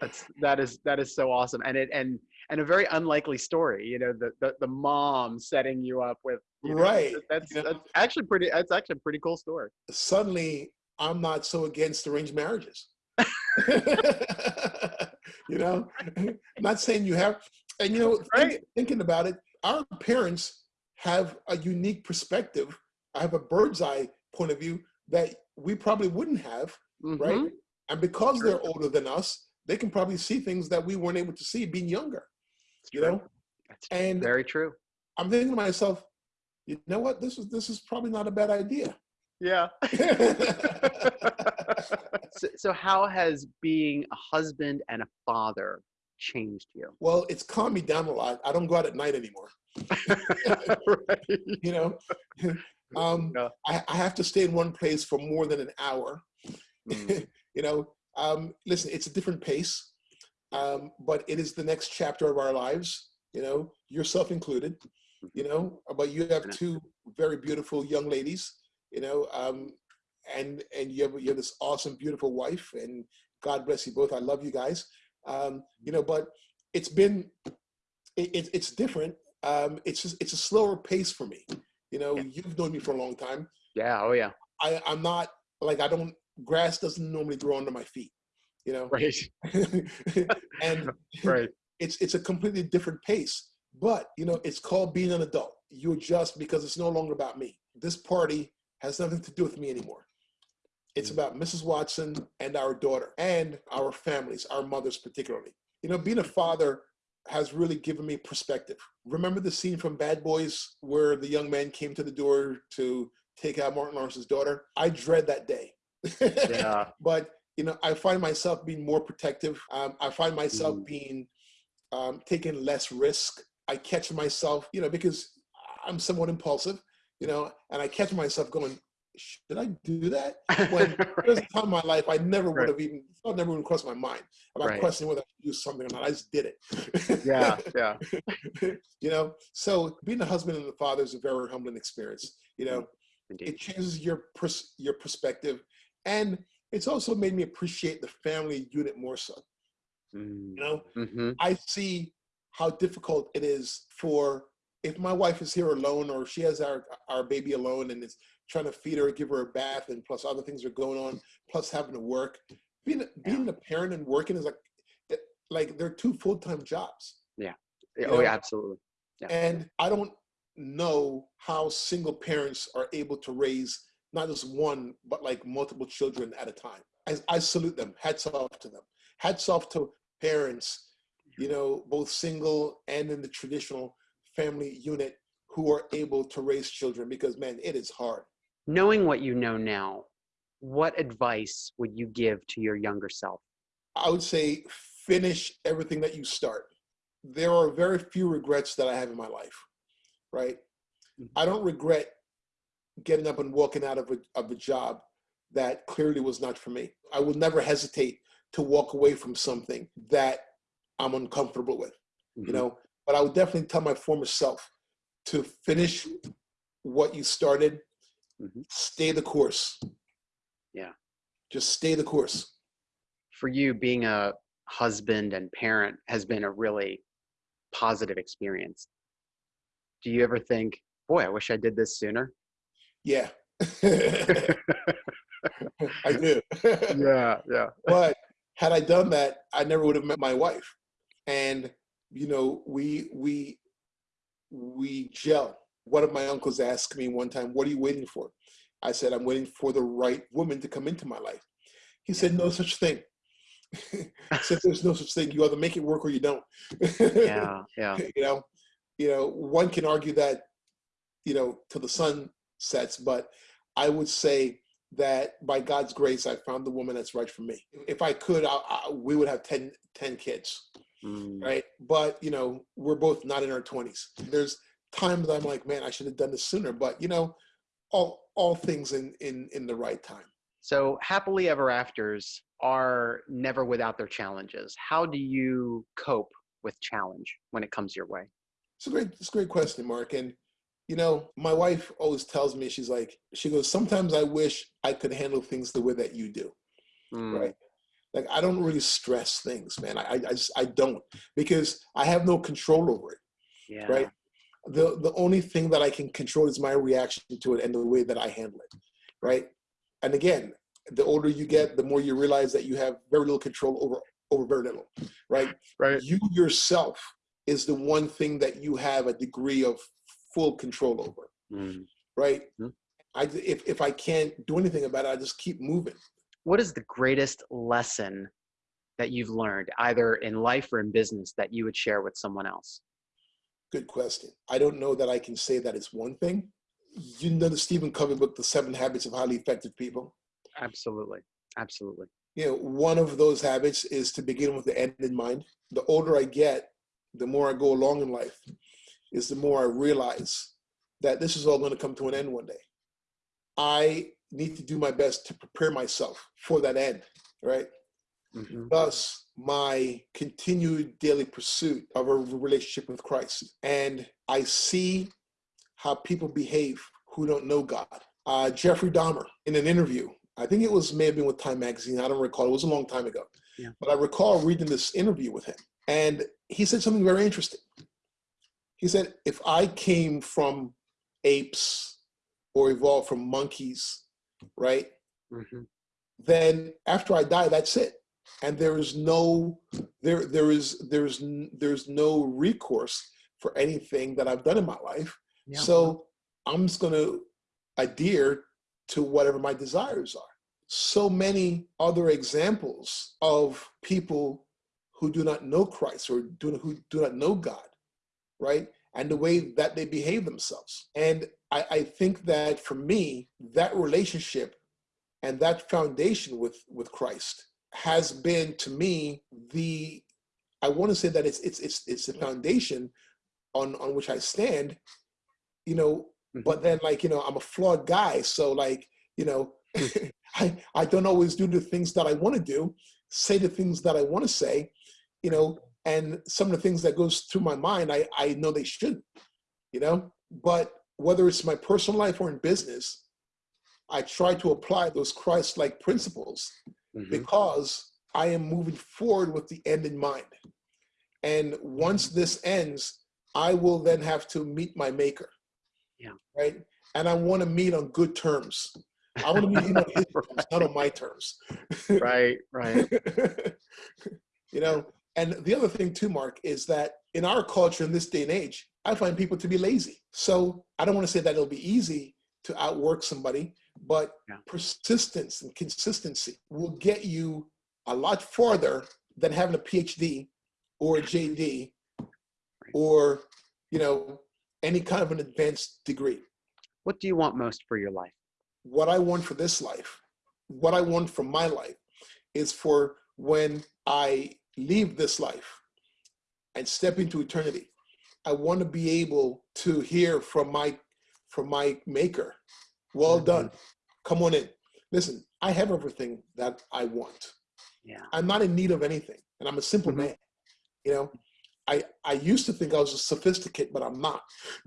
Speaker 1: That's that is that is so awesome, and it and and a very unlikely story. You know, the the, the mom setting you up with
Speaker 2: you know, right.
Speaker 1: That's, that's actually pretty. That's actually a pretty cool story.
Speaker 2: Suddenly, I'm not so against arranged marriages. [laughs] you know, [laughs] not saying you have, and you know, right. think, thinking about it, our parents have a unique perspective. I have a bird's eye point of view that we probably wouldn't have mm-hmm. right? And because they're older than us, they can probably see things that we weren't able to see being younger. That's you true. know,
Speaker 1: That's and very true.
Speaker 2: I'm thinking to myself, you know what? This is this is probably not a bad idea.
Speaker 1: Yeah. [laughs] so, so, how has being a husband and a father changed you?
Speaker 2: Well, it's calmed me down a lot. I don't go out at night anymore. [laughs] [laughs] You know, um, yeah. I, I, have to stay in one place for more than an hour Mm. [laughs] you know, um, listen, it's a different pace, um, but it is the next chapter of our lives. You know, yourself included. You know, but you have two very beautiful young ladies. You know, um, and and you have you have this awesome, beautiful wife, and God bless you both. I love you guys. Um, you know, but it's been it, it, it's different. Um, it's just it's a slower pace for me. You know, yeah. you've known me for a long time.
Speaker 1: Yeah. Oh yeah.
Speaker 2: I, I'm not like I don't grass doesn't normally grow under my feet, you know?
Speaker 1: Right. [laughs]
Speaker 2: and [laughs]
Speaker 1: right.
Speaker 2: it's, it's a completely different pace, but you know, it's called being an adult. You adjust because it's no longer about me. This party has nothing to do with me anymore. It's mm. about Mrs. Watson and our daughter and our families, our mothers particularly. You know, being a father has really given me perspective. Remember the scene from Bad Boys where the young man came to the door to take out Martin Lawrence's daughter? I dread that day.
Speaker 1: Yeah. [laughs]
Speaker 2: but you know, I find myself being more protective. Um, I find myself
Speaker 1: Mhm.
Speaker 2: being um, taking less risk. I catch myself, you know, because I'm somewhat impulsive, you know, and I catch myself going, should I do that? [laughs] When there's a time in my life I never would
Speaker 1: Right.
Speaker 2: have even thought never even crossed my mind about
Speaker 1: Right.
Speaker 2: questioning whether I should do something or not. I just did it.
Speaker 1: yeah, yeah. [laughs]
Speaker 2: you know, so being a husband and a father is a very humbling experience. You know,
Speaker 1: Indeed.
Speaker 2: it changes your pers- your perspective, and it's also made me appreciate the family unit more so.
Speaker 1: Mm,
Speaker 2: You know,
Speaker 1: mhm.
Speaker 2: I see how difficult it is for if my wife is here alone or she has our our baby alone and is trying to feed her, give her a bath, and plus other things are going on, plus having to work. Being being a parent and working is like like they're two full time jobs,
Speaker 1: Yeah, Oh,
Speaker 2: know,
Speaker 1: yeah, absolutely. Yeah.
Speaker 2: and I don't know how single parents are able to raise not just one but like multiple children at a time. I, I salute them. Hats off to them. Hats off to parents, you know, both single and in the traditional family unit who are able to raise children because man, it is hard.
Speaker 1: Knowing what you know now, what advice would you give to your younger self?
Speaker 2: I would say finish everything that you start. There are very few regrets that I have in my life, right?
Speaker 1: Mhm.
Speaker 2: I don't regret getting up and walking out of a, of a job that clearly was not for me. I will never hesitate to walk away from something that I'm uncomfortable with, you
Speaker 1: Mhm.
Speaker 2: know, but I would definitely tell my former self to finish what you started,
Speaker 1: Mhm.
Speaker 2: stay the course.
Speaker 1: Yeah.
Speaker 2: Just stay the course.
Speaker 1: For you, being a husband and parent has been a really positive experience. Do you ever think, boy, I wish I did this sooner?
Speaker 2: Yeah. [laughs] I do. [laughs]
Speaker 1: yeah, yeah.
Speaker 2: but had I done that, I never would have met my wife. And you know, we we we gel. One of my uncles asked me one time, "What are you waiting for?" I said, "I'm waiting for the right woman to come into my life." He said, "No such thing." [laughs] said, "There's no such thing. You either make it work or you don't."
Speaker 1: Yeah, yeah. [laughs]
Speaker 2: you know, you know, one can argue that, you know, till the sun sets, but I would say that by God's grace, I found the woman that's right for me. If I could, I, I, we would have 10, 10 kids,
Speaker 1: Mm,
Speaker 2: right? But, you know, we're both not in our 20s. There's times I'm like, man, I should have done this sooner, but, you know, all, all things in, in, in the right time.
Speaker 1: So, happily ever afters are never without their challenges. How do you cope with challenge when it comes your way?
Speaker 2: It's a great, it's a great question, Mark. And, you know, my wife always tells me, she's like, she goes, sometimes I wish I could handle things the way that you do.
Speaker 1: Mm,
Speaker 2: right? Like I don't really stress things, man. I, I just I don't because I have no control over it,
Speaker 1: Yeah.
Speaker 2: right? The the only thing that I can control is my reaction to it and the way that I handle it, right? And again, the older you get, the more you realize that you have very little control over over very little, right?
Speaker 1: Right.
Speaker 2: You yourself is the one thing that you have a degree of full control over,
Speaker 1: Mm.
Speaker 2: right?
Speaker 1: Mhm.
Speaker 2: I if if I can't do anything about it, I just keep moving.
Speaker 1: What is the greatest lesson that you've learned, either in life or in business, that you would share with someone else?
Speaker 2: Good question. I don't know that I can say that it's one thing. You know the Stephen Covey book, The Seven Habits of Highly Effective People.
Speaker 1: Absolutely. Absolutely.
Speaker 2: You know, one of those habits is to begin with the end in mind. The older I get, the more I go along in life, is the more I realize that this is all going to come to an end one day. I need to do my best to prepare myself for that end, right?
Speaker 1: Mhm.
Speaker 2: thus my continued daily pursuit of a relationship with Christ. And I see how people behave who don't know God. Uh, Jeffrey Dahmer, in an interview, I think it was may have been with Time Magazine, I don't recall, it was a long time ago.
Speaker 1: Yeah.
Speaker 2: But I recall reading this interview with him, and he said something very interesting. He said, If I came from apes or evolved from monkeys, right?
Speaker 1: Mhm.
Speaker 2: then after I die, that's it. And there is no there there is there's there's no recourse for anything that I've done in my life.
Speaker 1: Yeah.
Speaker 2: So I'm just gonna adhere to whatever my desires are. so many other examples of people who do not know Christ or do, who do not know God, right? And the way that they behave themselves. And I, I think that for me, that relationship and that foundation with, with Christ has been to me the I want to say that it's it's it's it's the foundation on on which I stand, you know. Mm-hmm. But then, like you know, I'm a flawed guy, so like you know, [laughs] I I don't always do the things that I want to do, say the things that I want to say, you know, and some of the things that goes through my mind, I I know they shouldn't, you know. But whether it's my personal life or in business, I try to apply those Christ-like principles mm-hmm. because I am moving forward with the end in mind. And once this ends, I will then have to meet my maker.
Speaker 1: Yeah.
Speaker 2: Right. And I want to meet on good terms. I want to meet him on his [laughs] terms, not on my terms. [laughs]
Speaker 1: right, right. [laughs]
Speaker 2: you know, and the other thing too, Mark, is that in our culture in this day and age, I find people to be lazy. So I don't want to say that it'll be easy to outwork somebody, but yeah. persistence and consistency will get you a lot farther than having a PhD or a JD or, you know, any kind of an advanced degree.
Speaker 1: What do you want most for your life?
Speaker 2: What I want for this life, what I want for my life is for when I leave this life and step into eternity, I want to be able to hear from my from my maker. Well done. Come on in. Listen, I have everything that I want.
Speaker 1: Yeah.
Speaker 2: I'm not in need of anything. And I'm a simple mm-hmm. man. You know, I, I used to think I was a sophisticated, but I'm not. [laughs]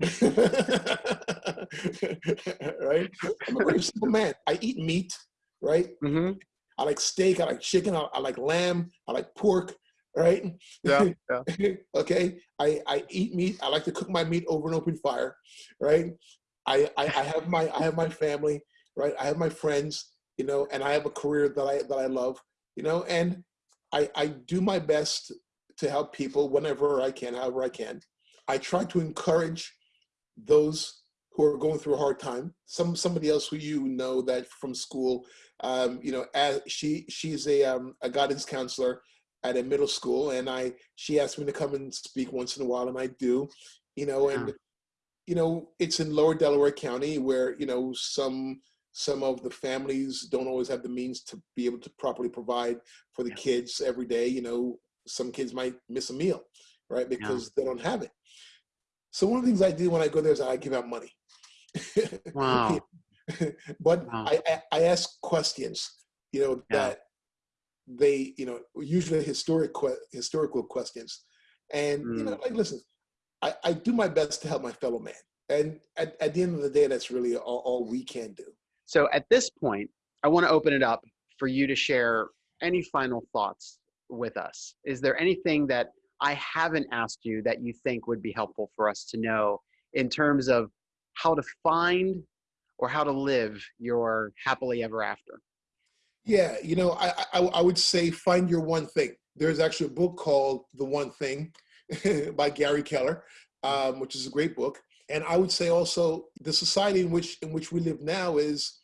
Speaker 2: right? I'm a very [laughs] simple man. I eat meat, right?
Speaker 1: Mm-hmm.
Speaker 2: I like steak, I like chicken, I, I, like lamb, I like pork, right?
Speaker 1: Yeah. [laughs] yeah.
Speaker 2: okay. I, I eat meat. I like to cook my meat over an open fire, right? I, I, I have my I have my family, right? I have my friends, you know, and I have a career that I that I love, you know, and I, I do my best to help people whenever I can, however I can. I try to encourage those who are going through a hard time. Some somebody else who you know that from school, um, you know, as she she's a um, a guidance counselor at a middle school, and I she asked me to come and speak once in a while, and I do, you know, and yeah. You know, it's in Lower Delaware County where you know some some of the families don't always have the means to be able to properly provide for the yeah. kids every day you know some kids might miss a meal, right? Because yeah. they don't have it. So one of the things I do when I go there is I give out money. [laughs]
Speaker 1: Wow.
Speaker 2: but wow. I, I ask questions, you know, yeah. that they, you know, usually historic historical questions. And, mm. you know, mm. like, listen, I, I do my best to help my fellow man. And at, at the end of the day, that's really all, all we can do.
Speaker 1: So at this point, I want to open it up for you to share any final thoughts with us. Is there anything that I haven't asked you that you think would be helpful for us to know in terms of how to find or how to live your happily ever after?
Speaker 2: Yeah, you know, I, I, I would say find your one thing. There's actually a book called The One Thing [laughs] by Gary Keller, um, which is a great book. And I would say also the society in which in which we live now is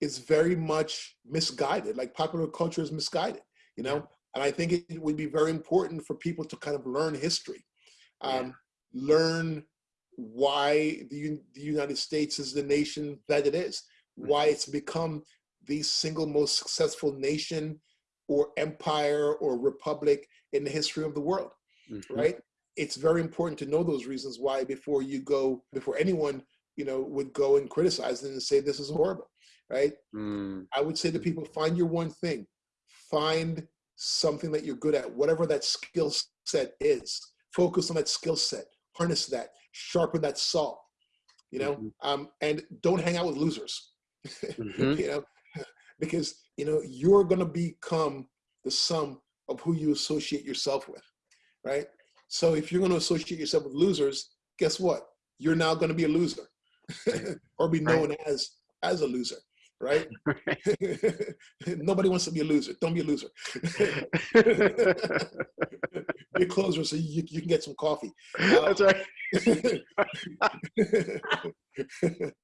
Speaker 2: is very much misguided. Like popular culture is misguided. You know, and I think it would be very important for people to kind of learn history, um, yeah. learn why the, the United States is the nation that it is, why it's become the single most successful nation or empire or republic in the history of the world, mm -hmm. right? It's very important to know those reasons why before you go, before anyone, you know, would go and criticize it and say this is horrible, right?
Speaker 1: Mm.
Speaker 2: I would say to people, find your one thing, find something that you're good at, whatever that skill set is. Focus on that skill set, harness that, sharpen that saw, you know, mm -hmm. um, and don't hang out with losers, [laughs] mm -hmm. you know, [laughs] because, you know, you're going to become the sum of who you associate yourself with, right? So if you're going to associate yourself with losers, guess what? You're now going to be a loser [laughs] or be known right. as as a loser right? [laughs] Nobody wants to be a loser. Don't be a loser. [laughs] be a closer so you, you can get some coffee.
Speaker 1: Uh, That's right.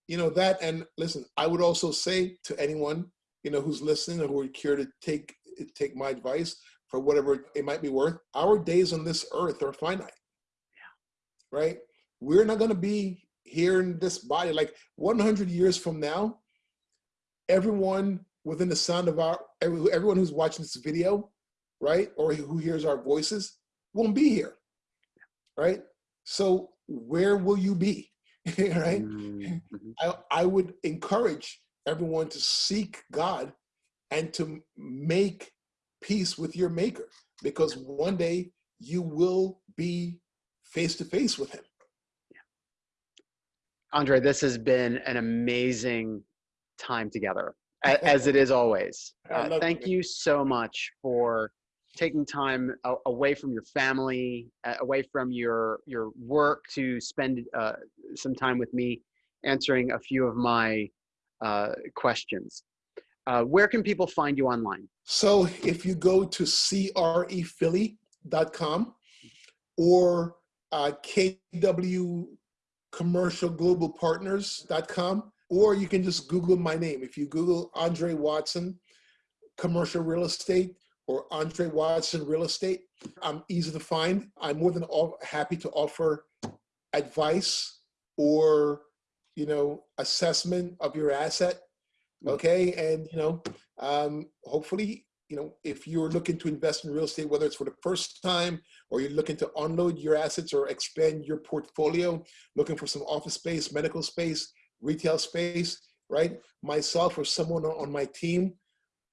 Speaker 2: you know, that, and listen, I would also say to anyone you know, who's listening or who are care to take take my advice for whatever it might be worth, our days on this earth are finite. Yeah. Right? We're not going to be here in this body. Like 100 years from now, everyone within the sound of our, everyone who's watching this video, right? Or who hears our voices won't be here. Right? So where will you be? [laughs] right? Mm-hmm. I, I would encourage everyone to seek God and to make peace with your maker because one day you will be face to face with him. Yeah.
Speaker 1: Andre, this has been an amazing time together, as it is always. Uh, thank you so much for taking time away from your family, away from your your work to spend uh, some time with me, answering a few of my uh, questions. Uh, where can people find you online?
Speaker 2: So if you go to crephilly.com or uh, kwcommercialglobalpartners.com, or you can just Google my name. If you Google Andre Watson, commercial real estate, or Andre Watson Real Estate. I'm easy to find. I'm more than all happy to offer advice or you know assessment of your asset. Okay, and you know, um, hopefully, you know, if you're looking to invest in real estate, whether it's for the first time or you're looking to unload your assets or expand your portfolio, looking for some office space, medical space, retail space, right? Myself or someone on my team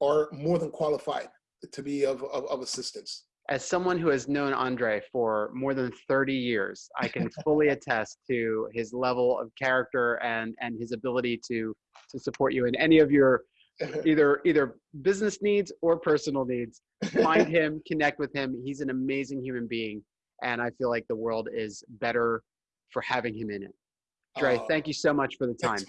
Speaker 2: are more than qualified to be of, of, of assistance.
Speaker 1: As someone who has known Andre for more than 30 years, I can [laughs] fully attest to his level of character and, and his ability to, to support you in any of your [laughs] either either business needs or personal needs. Find [laughs] him, connect with him. He's an amazing human being, and I feel like the world is better for having him in it. Dre, thank you so much for the time.
Speaker 2: Thanks,